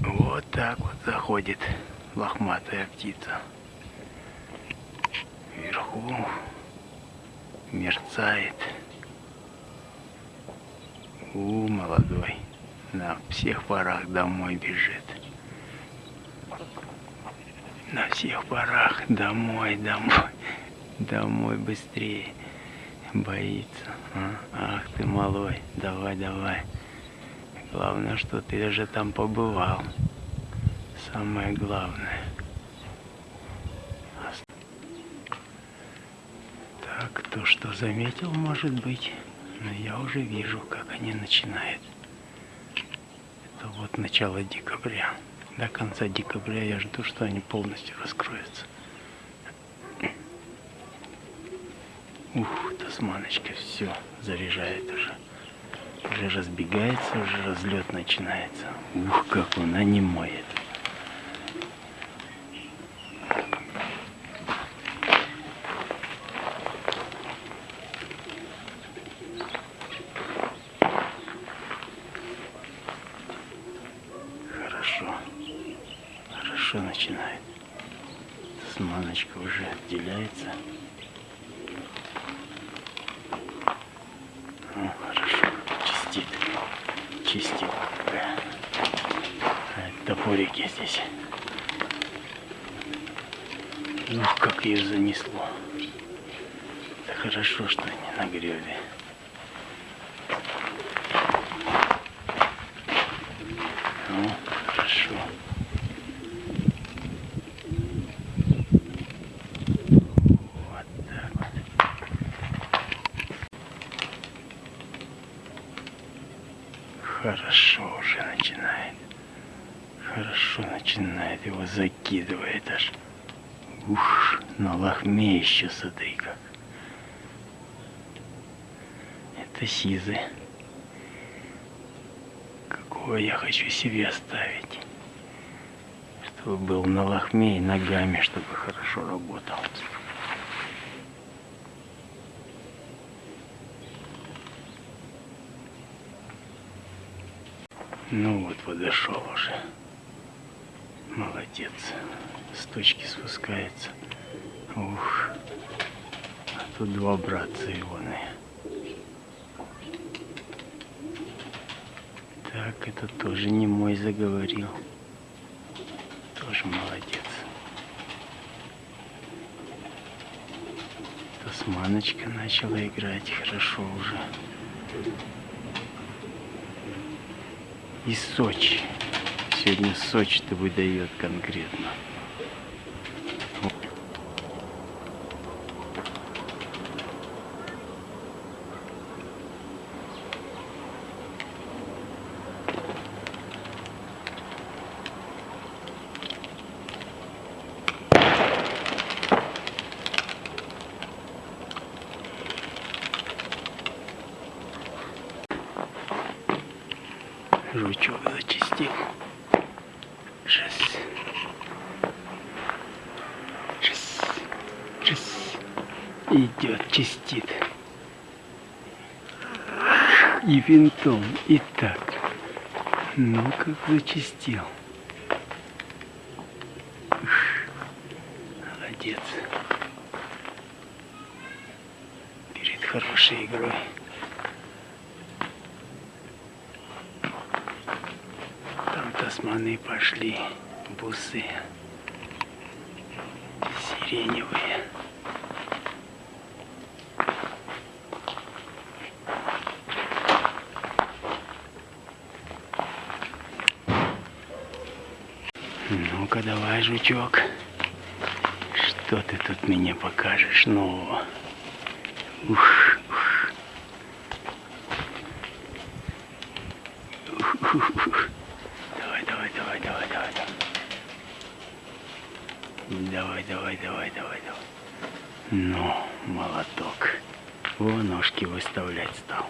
Вот так вот заходит лохматая птица. Вверху мерцает. У, молодой. На всех парах домой бежит. На всех парах домой, домой. Домой быстрее. Боится. А? Ах ты малой. Давай, давай. Главное, что ты уже там побывал. Самое главное. Так, кто что заметил, может быть. Но я уже вижу, как они начинают. Это вот начало декабря. До конца декабря я жду, что они полностью раскроются. Ух, тасманочка все заряжает уже. Уже разбегается, уже разлет начинается. Ух, как он, а моет. Хорошо. Хорошо начинает. Тасманочка уже отделяется. Ну, хорошо. Чистит. Чистит. А, топорики здесь. Ух, как ее занесло. Это хорошо, что не на гребе. Ну, хорошо. Вот так вот. Хорошо уже начинает. Хорошо начинает. Его закидывает аж. Ух, на лохме еще смотри как. Это сизы. Какого я хочу себе оставить. Чтобы был на лохме и ногами, чтобы хорошо работал. Ну вот подошел уже. Молодец. С точки спускается. Ух. А тут два братца ионы. Так, это тоже не мой заговорил. Тоже молодец. Тасманочка начала играть хорошо уже. И Сочи. Сегодня Сочи-то выдает конкретно. Жучок зачистил. Жесть. Жесть. Жесть. Идет, чистит. И винтом, и так. Ну, как зачистил. Молодец. Перед хорошей игрой. Там тасманы пошли, бусы сиреневые. Ну-ка давай, жучок. Что ты тут мне покажешь нового? Ух, ух. Ух, ух, ух. Давай, давай, давай, давай, давай, давай. Давай, давай, давай, давай, давай. Ну, молоток. Во, ножки выставлять стал.